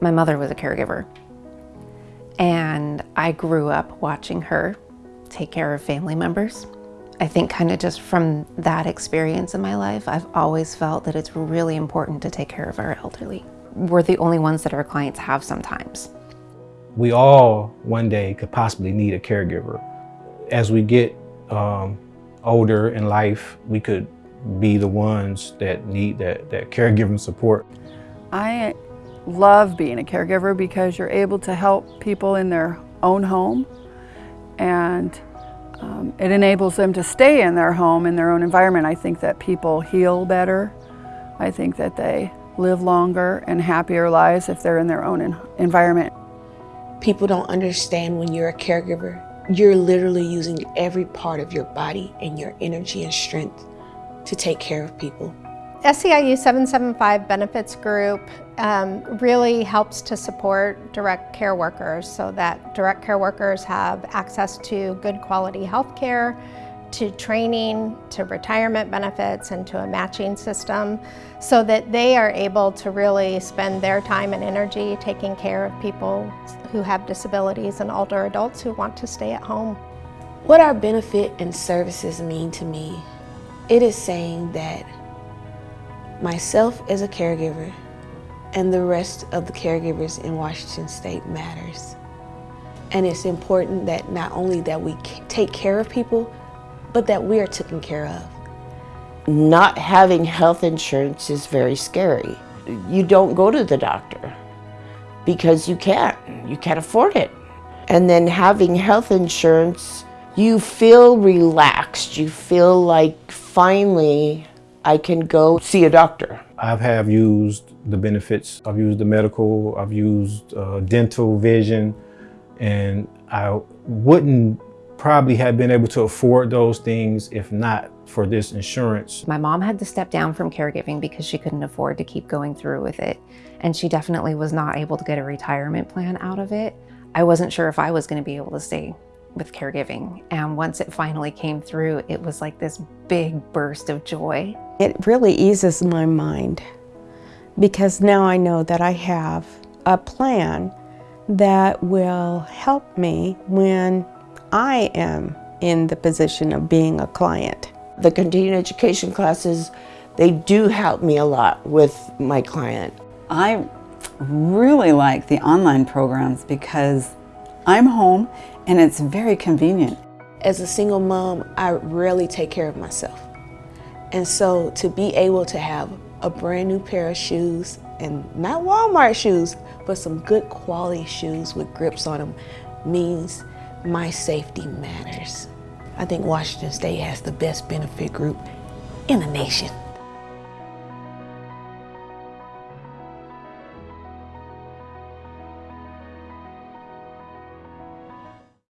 My mother was a caregiver and I grew up watching her take care of family members. I think kind of just from that experience in my life, I've always felt that it's really important to take care of our elderly. We're the only ones that our clients have sometimes. We all one day could possibly need a caregiver. As we get um, older in life, we could be the ones that need that, that caregiving support. I love being a caregiver because you're able to help people in their own home and um, it enables them to stay in their home, in their own environment. I think that people heal better. I think that they live longer and happier lives if they're in their own environment. People don't understand when you're a caregiver, you're literally using every part of your body and your energy and strength to take care of people. SEIU 775 Benefits Group um, really helps to support direct care workers so that direct care workers have access to good quality health care, to training, to retirement benefits, and to a matching system so that they are able to really spend their time and energy taking care of people who have disabilities and older adults who want to stay at home. What our benefit and services mean to me, it is saying that myself as a caregiver and the rest of the caregivers in Washington State matters. And it's important that not only that we take care of people, but that we are taken care of. Not having health insurance is very scary. You don't go to the doctor because you can't. You can't afford it. And then having health insurance, you feel relaxed. You feel like finally I can go see a doctor. I have used the benefits. I've used the medical, I've used uh, dental, vision, and I wouldn't probably have been able to afford those things if not for this insurance. My mom had to step down from caregiving because she couldn't afford to keep going through with it. And she definitely was not able to get a retirement plan out of it. I wasn't sure if I was gonna be able to stay with caregiving. And once it finally came through, it was like this big burst of joy. It really eases my mind because now I know that I have a plan that will help me when I am in the position of being a client. The continuing education classes, they do help me a lot with my client. I really like the online programs because I'm home and it's very convenient. As a single mom, I rarely take care of myself. And so to be able to have a brand new pair of shoes and not Walmart shoes, but some good quality shoes with grips on them means my safety matters. I think Washington State has the best benefit group in the nation.